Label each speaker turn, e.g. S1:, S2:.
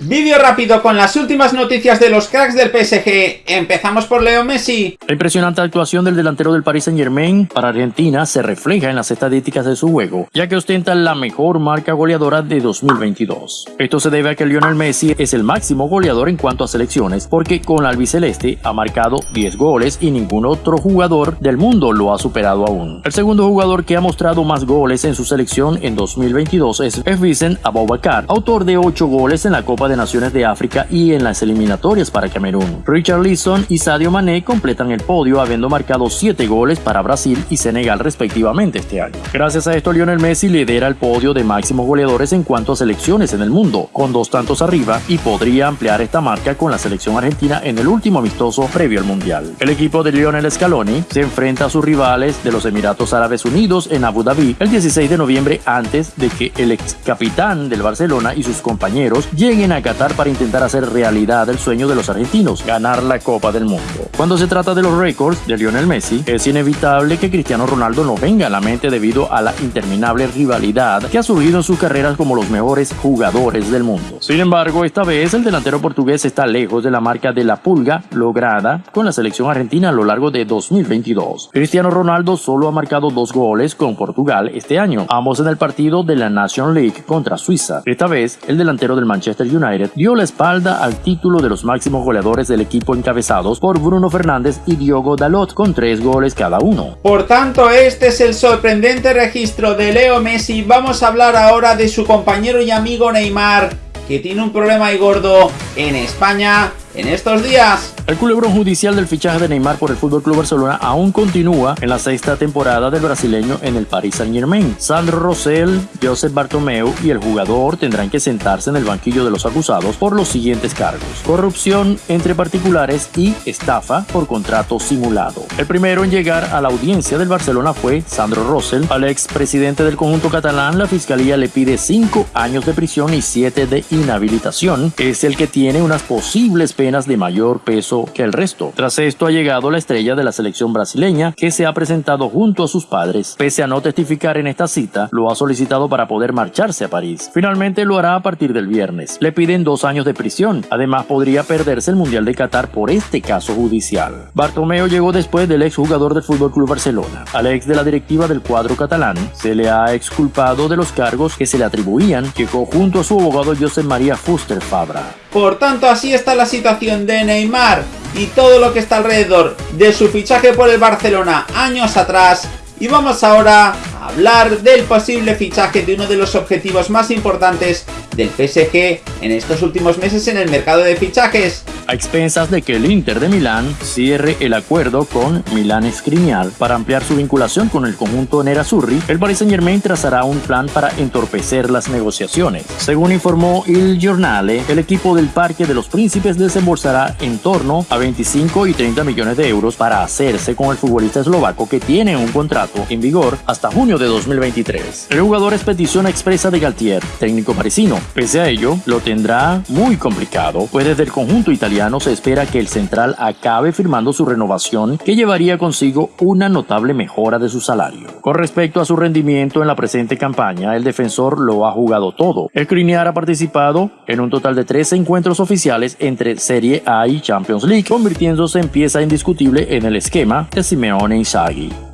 S1: Vídeo rápido con las últimas noticias de los cracks del PSG. Empezamos por Leo Messi.
S2: La impresionante actuación del delantero del Paris Saint Germain para Argentina se refleja en las estadísticas de su juego, ya que ostenta la mejor marca goleadora de 2022. Esto se debe a que Lionel Messi es el máximo goleador en cuanto a selecciones, porque con la albiceleste ha marcado 10 goles y ningún otro jugador del mundo lo ha superado aún. El segundo jugador que ha mostrado más goles en su selección en 2022 es Vincent Aboubakar, autor de 8 goles en la Copa de Naciones de África y en las eliminatorias para Camerún. Richard Leeson y Sadio Mané completan el podio habiendo marcado 7 goles para Brasil y Senegal respectivamente este año. Gracias a esto Lionel Messi lidera el podio de máximos goleadores en cuanto a selecciones en el mundo, con dos tantos arriba y podría ampliar esta marca con la selección argentina en el último amistoso previo al Mundial. El equipo de Lionel Scaloni se enfrenta a sus rivales de los Emiratos Árabes Unidos en Abu Dhabi el 16 de noviembre antes de que el ex capitán del Barcelona y sus compañeros lleguen a Qatar para intentar hacer realidad el sueño de los argentinos, ganar la Copa del Mundo. Cuando se trata de los récords de Lionel Messi, es inevitable que Cristiano Ronaldo no venga a la mente debido a la interminable rivalidad que ha surgido en sus carreras como los mejores jugadores del mundo. Sin embargo, esta vez el delantero portugués está lejos de la marca de la pulga lograda con la selección argentina a lo largo de 2022. Cristiano Ronaldo solo ha marcado dos goles con Portugal este año, ambos en el partido de la Nation League contra Suiza. Esta vez, el delantero del Manchester United dio la espalda al título de los máximos goleadores del equipo encabezados por Bruno Fernández y Diogo Dalot con tres goles cada uno.
S1: Por tanto, este es el sorprendente registro de Leo Messi. Vamos a hablar ahora de su compañero y amigo Neymar, que tiene un problema ahí gordo en España en estos días.
S2: El culebrón judicial del fichaje de Neymar por el FC Barcelona aún continúa en la sexta temporada del brasileño en el Paris Saint Germain. Sandro Rosell, Joseph Bartomeu y el jugador tendrán que sentarse en el banquillo de los acusados por los siguientes cargos. Corrupción entre particulares y estafa por contrato simulado. El primero en llegar a la audiencia del Barcelona fue Sandro Rosell. Al expresidente del conjunto catalán, la fiscalía le pide 5 años de prisión y 7 de inhabilitación. Es el que tiene unas posibles penas de mayor peso que el resto. Tras esto ha llegado la estrella de la selección brasileña que se ha presentado junto a sus padres. Pese a no testificar en esta cita, lo ha solicitado para poder marcharse a París. Finalmente lo hará a partir del viernes. Le piden dos años de prisión. Además podría perderse el Mundial de Qatar por este caso judicial. Bartomeo llegó después del exjugador del FC Barcelona. Al ex de la directiva del cuadro catalán se le ha exculpado de los cargos que se le atribuían. Llegó junto a su abogado José María Fuster Fabra.
S1: Por tanto, así está la situación de Neymar y todo lo que está alrededor de su fichaje por el Barcelona años atrás. Y vamos ahora a hablar del posible fichaje de uno de los objetivos más importantes del PSG en estos últimos meses en el mercado de fichajes,
S2: a expensas de que el Inter de Milán cierre el acuerdo con Milán Skriniar para ampliar su vinculación con el conjunto Nerazzurri, el Paris Saint Germain trazará un plan para entorpecer las negociaciones. Según informó Il Giornale, el equipo del Parque de los Príncipes desembolsará en torno a 25 y 30 millones de euros para hacerse con el futbolista eslovaco que tiene un contrato en vigor hasta junio de 2023. El jugador es petición expresa de Galtier, técnico parisino. Pese a ello, lo tendrá muy complicado, pues desde el conjunto italiano se espera que el central acabe firmando su renovación que llevaría consigo una notable mejora de su salario. Con respecto a su rendimiento en la presente campaña, el defensor lo ha jugado todo. El Criniar ha participado en un total de 13 encuentros oficiales entre Serie A y Champions League, convirtiéndose en pieza indiscutible en el esquema de Simeone Inzaghi.